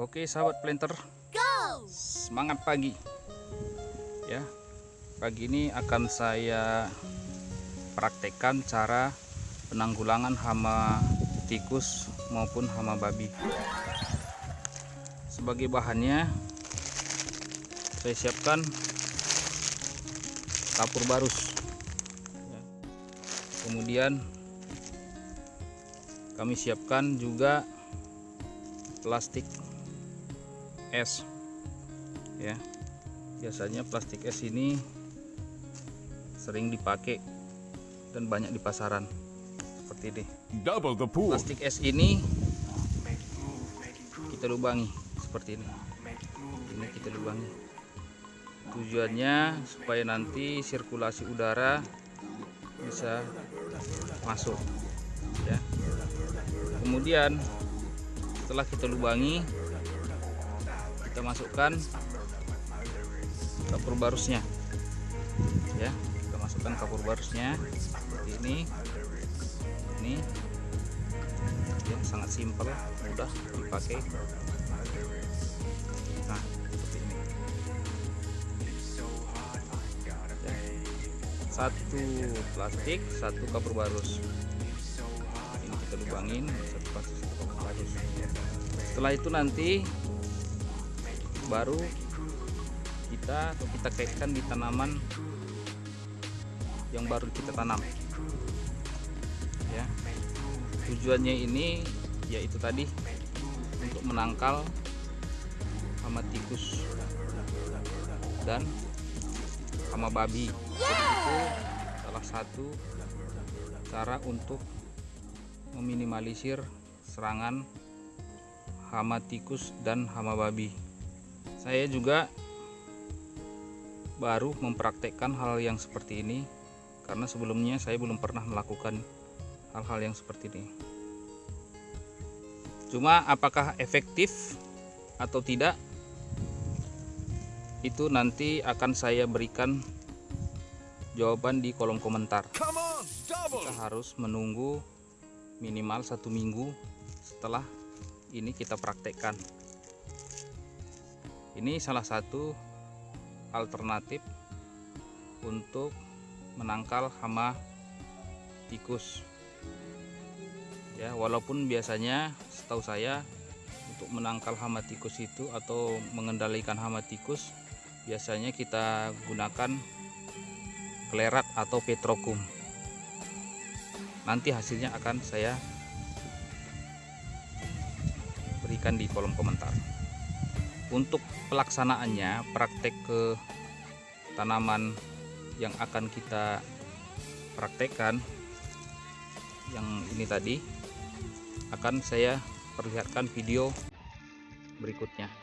Oke sahabat planter Semangat pagi. Ya Pagi ini akan saya praktekkan cara penanggulangan hama tikus maupun hama babi. Sebagai bahannya Saya siapkan kapur barus. Ya. Kemudian kami siapkan juga plastik es ya. Biasanya plastik es ini sering dipakai dan banyak di pasaran. Seperti ini. Double the pool. plastik es ini kita lubangi. Seperti ini. Ini kita lubangi. Tujuannya supaya nanti sirkulasi udara bisa masuk. Ya. Kemudian setelah kita lubangi kita masukkan kapur barusnya. Ya kita masukkan kapur barusnya. Seperti ini ini. Ya, sangat simpel mudah dipakai. Nah seperti ini. Ya. satu plastik satu kapur barus. Ini kita lubangin satu plastik satu kapur barus. Setelah itu nanti baru kita kita kaitkan di tanaman yang baru kita tanam. Ya. Tujuannya ini yaitu tadi untuk menangkal hama tikus dan hama babi. Itu salah satu cara untuk meminimalisir serangan hama tikus dan hama babi saya juga baru mempraktekkan hal yang seperti ini karena sebelumnya saya belum pernah melakukan hal-hal yang seperti ini. Cuma apakah efektif atau tidak itu nanti akan saya berikan jawaban di kolom komentar. Kita harus menunggu minimal satu minggu setelah ini kita praktekkan ini salah satu alternatif untuk menangkal hama tikus. Ya walaupun biasanya setahu saya untuk menangkal hama tikus itu atau mengendalikan hama tikus biasanya kita gunakan klerat atau petrokum. Nanti hasilnya akan saya berikan di kolom komentar untuk pelaksanaannya praktek ke tanaman yang akan kita praktekkan yang ini tadi akan saya perlihatkan video berikutnya